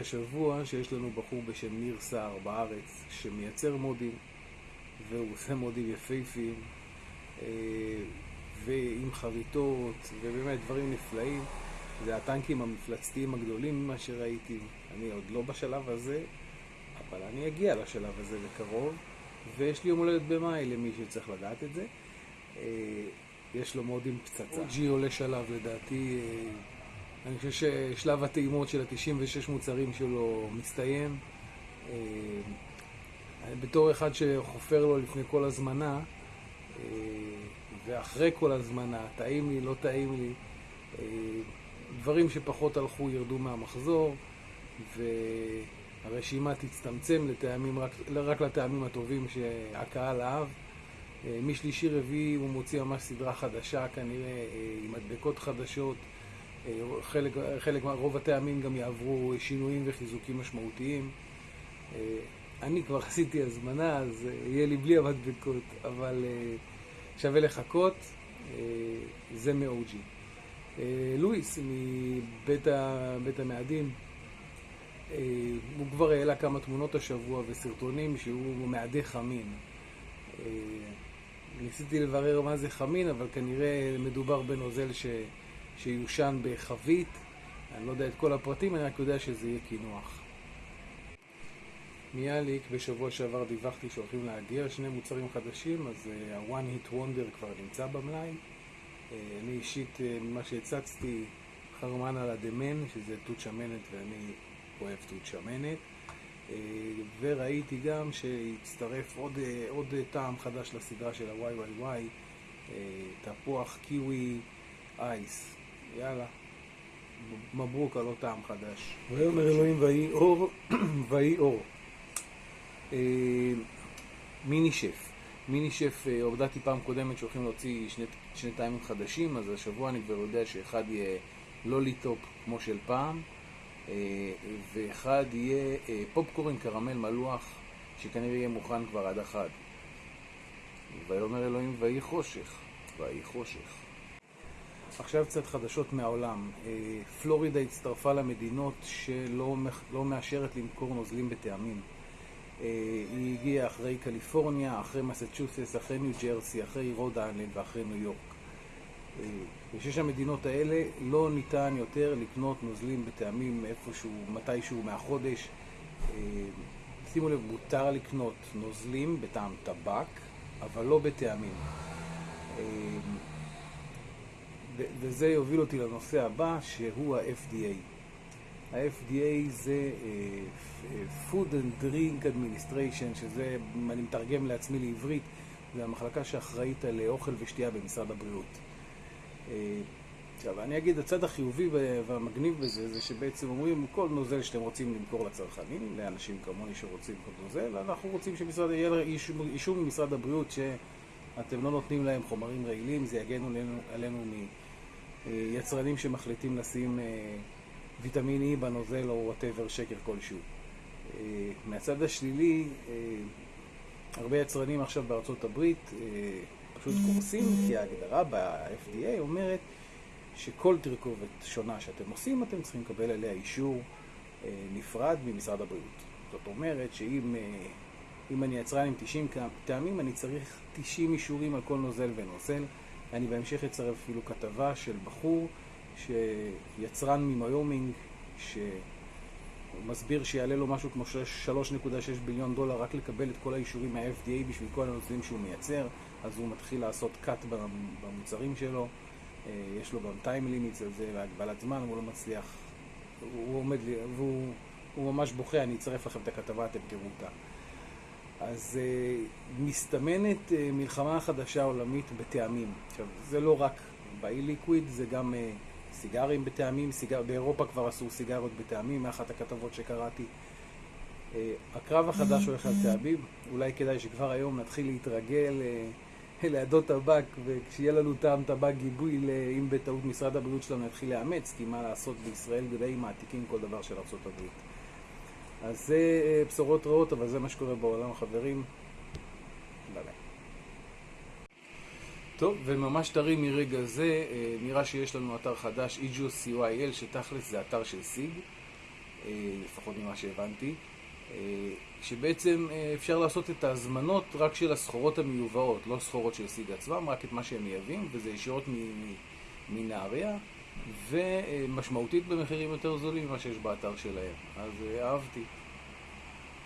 השבוע שיש לנו בחור בשם ניר סער בארץ שמייצר מודים והוא עושה מודים יפהפיים אה, ועם חריטות ובאמת דברים נפלאים. זה הטנקים המפלצתיים הגדולים ממה שראיתי. אני עוד לא בשלב הזה אבל אני אגיע לשלב הזה בקרוב ויש לי יום הולדת במאי למי שצריך לדעת את זה. אה, יש לו מודים פצצה. ג'י עולה שלב לדעתי אני חושב ששלב הטעימות של ה-96 מוצרים שלו מסתיים. אה, בתור אחד שחופר לו לפני כל הזמנה, אה, ואחרי כל הזמנה, טעים לי, לא טעים לי, אה, דברים שפחות הלכו ירדו מהמחזור, והרשימה תצטמצם לטעמים, רק, רק לטעמים הטובים שהקהל אהב. משלישי רביעי הוא מוציא ממש סדרה חדשה, כנראה עם מדבקות חדשות. חלק, חלק, רוב הטעמים גם יעברו שינויים וחיזוקים משמעותיים. אה, אני כבר עשיתי הזמנה, אז אה, יהיה לי בלי המדבקות, אבל אה, שווה לחכות, זה מ-OG. לואיס מבית המאדים, הוא כבר העלה כמה תמונות השבוע וסרטונים שהוא מאדי חמין. ניסיתי לברר מה זה חמין, אבל כנראה מדובר בנוזל ש... שיושן בחבית. אני לא יודע את כל הפרטים, אני רק יודע שזה יהיה קינוח. מיאליק, בשבוע שעבר דיווחתי שהולכים להגיע שני מוצרים חדשים, אז ה-One uh, Hit Wonder כבר נמצא במלאי. Uh, אני אישית, uh, ממה שהצצתי, חרמן על הדמן, שזה תות שמנת ואני אוהב תות שמנת. וראיתי גם שהצטרף עוד, עוד טעם חדש לסדרה של ה-YYY, תפוח קיווי ice. יאללה. מברוק על אותו טעם חדש. ויאמר אלוהים ויהי אור, ויהי אור. אה, מיני שף. מיני שף, אה, הודעתי פעם קודמת שהולכים להוציא שני, שני טעמים חדשים, אז השבוע אני כבר יודע שאחד יהיה לוליטופ כמו של פעם, אה, ואחד יהיה פופקורן קרמל מלוח, שכנראה יהיה מוכן כבר עד החג. ויאמר אלוהים ויהי חושך, ויהי חושך. עכשיו קצת חדשות מהעולם. אה, פלורידה הצטרפה למדינות שלא לא מאשרת למכור נוזלים בטעמים. אה, היא הגיעה אחרי קליפורניה, אחרי מסצ'וסס, אחרי ניו ג'רסי, אחרי רוד איילנד ואחרי ניו יורק. אה, בשש המדינות האלה לא ניתן יותר לקנות נוזלים בטעמים איפשהו, מתישהו מהחודש. שימו לב, מותר לקנות נוזלים בטעם טבק, אבל לא בטעמים. וזה יוביל אותי לנושא הבא, שהוא ה-FDA. ה-FDA זה uh, Food and Drink Administration, שזה, אני מתרגם לעצמי לעברית, זה המחלקה שאחראית על אוכל ושתייה במשרד הבריאות. Uh, עכשיו, אני אגיד, הצד החיובי והמגניב בזה, זה שבעצם אומרים, כל נוזל שאתם רוצים למכור לצרכנים, לאנשים כמוני שרוצים כל נוזל, אנחנו רוצים שמשרד, יהיה אישור ממשרד הבריאות שאתם לא נותנים להם חומרים רעילים, זה יגנו עלינו, עלינו אה, יצרנים שמחליטים לשים אה, ויטמין E בנוזל או whatever שקר כלשהו. אה, מהצד השלילי, הרבה יצרנים עכשיו בארצות הברית פשוט קורסים, כי ההגדרה ב-FDA אומרת שכל תרכובת שונה שאתם עושים, אתם צריכים לקבל עליה אישור נפרד ממשרד הבריאות. זאת אומרת שאם אם אני יצרן עם 90 טעמים, אני צריך 90 אישורים על כל נוזל ונוזל. אני בהמשך אצרף אפילו כתבה של בחור שיצרן ממיומינג שמסביר שיעלה לו משהו כמו 3.6 ביליון דולר רק לקבל את כל האישורים מה-FDA בשביל כל הנושאים שהוא מייצר אז הוא מתחיל לעשות cut במוצרים שלו. יש לו גם time limits על זה והגבלת זמן, הוא לא מצליח הוא עומד לי, והוא ממש בוכה, אני אצרף לכם את הכתבה, אתם תראו אותה אז uh, מסתמנת uh, מלחמה חדשה עולמית בטעמים. עכשיו, זה לא רק באי-ליקוויד, זה גם uh, סיגרים בטעמים, סיגר... באירופה כבר עשו סיגרות בטעמים, מאחת הכתבות שקראתי. Uh, הקרב החדש הולך על טעמים, אולי כדאי שכבר היום נתחיל להתרגל uh, לעדות טבק, וכשיהיה לנו טעם טבק גיבוי, אם בטעות משרד הבריאות שלנו יתחיל לאמץ, כי מה לעשות בישראל די מעתיקים כל דבר של ארה"ב. אז זה אה, בשורות רעות, אבל זה מה שקורה בעולם, חברים. ביי טוב, וממש טרי מרגע זה, אה, נראה שיש לנו אתר חדש, EGOCYL, שתכלס זה אתר של סיג, אה, לפחות ממה שהבנתי, שבעצם אפשר לעשות את ההזמנות רק של הסחורות המיובאות, לא סחורות של סיג עצמם, רק את מה שהם מייבאים, וזה ישירות מנהריה. ומשמעותית במחירים יותר זולים ממה שיש באתר שלהם. אז אה, אהבתי.